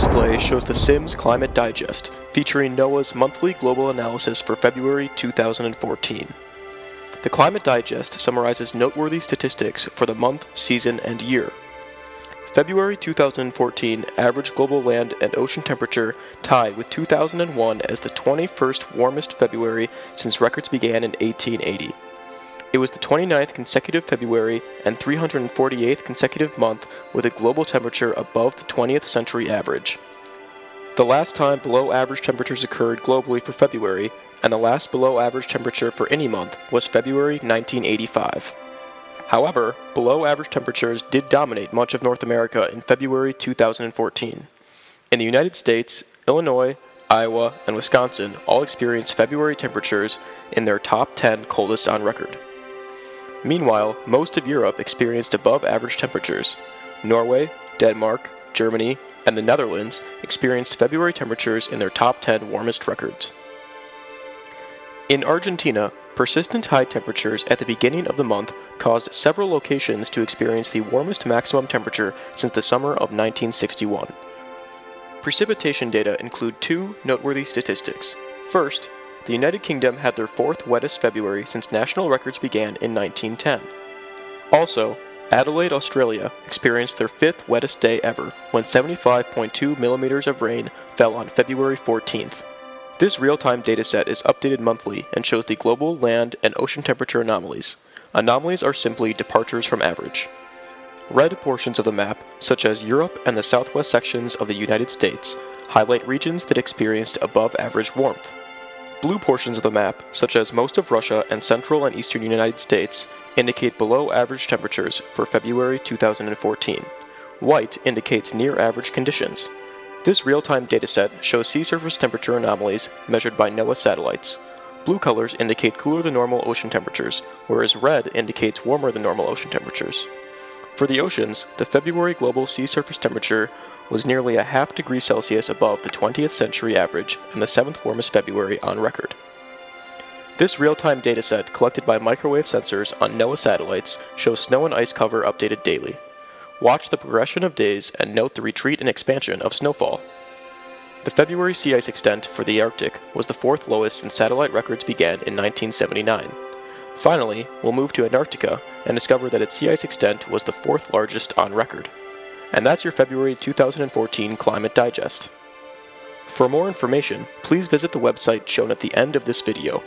display shows the Sims Climate Digest, featuring NOAA's monthly global analysis for February 2014. The Climate Digest summarizes noteworthy statistics for the month, season, and year. February 2014 average global land and ocean temperature tied with 2001 as the 21st warmest February since records began in 1880. It was the 29th consecutive February and 348th consecutive month with a global temperature above the 20th century average. The last time below average temperatures occurred globally for February, and the last below average temperature for any month, was February 1985. However, below average temperatures did dominate much of North America in February 2014. In the United States, Illinois, Iowa, and Wisconsin all experienced February temperatures in their top 10 coldest on record. Meanwhile, most of Europe experienced above average temperatures. Norway, Denmark, Germany, and the Netherlands experienced February temperatures in their top 10 warmest records. In Argentina, persistent high temperatures at the beginning of the month caused several locations to experience the warmest maximum temperature since the summer of 1961. Precipitation data include two noteworthy statistics. First, the United Kingdom had their fourth wettest February since national records began in 1910. Also, Adelaide, Australia experienced their fifth wettest day ever when 75.2 millimeters of rain fell on February 14th. This real-time dataset is updated monthly and shows the global land and ocean temperature anomalies. Anomalies are simply departures from average. Red portions of the map, such as Europe and the southwest sections of the United States, highlight regions that experienced above average warmth. Blue portions of the map, such as most of Russia and central and eastern United States, indicate below average temperatures for February 2014. White indicates near average conditions. This real-time dataset shows sea surface temperature anomalies measured by NOAA satellites. Blue colors indicate cooler than normal ocean temperatures, whereas red indicates warmer than normal ocean temperatures. For the oceans, the February global sea surface temperature was nearly a half degree Celsius above the 20th century average and the seventh warmest February on record. This real-time dataset collected by microwave sensors on NOAA satellites shows snow and ice cover updated daily. Watch the progression of days and note the retreat and expansion of snowfall. The February sea ice extent for the Arctic was the fourth lowest since satellite records began in 1979. Finally, we'll move to Antarctica and discover that its sea ice extent was the fourth largest on record. And that's your February 2014 Climate Digest. For more information, please visit the website shown at the end of this video.